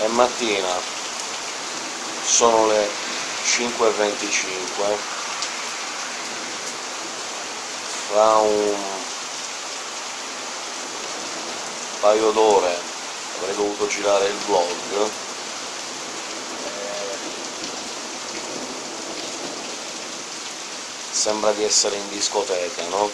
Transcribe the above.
è mattina, sono le 5.25, fra un paio d'ore avrei dovuto girare il vlog, sembra di essere in discoteca, no?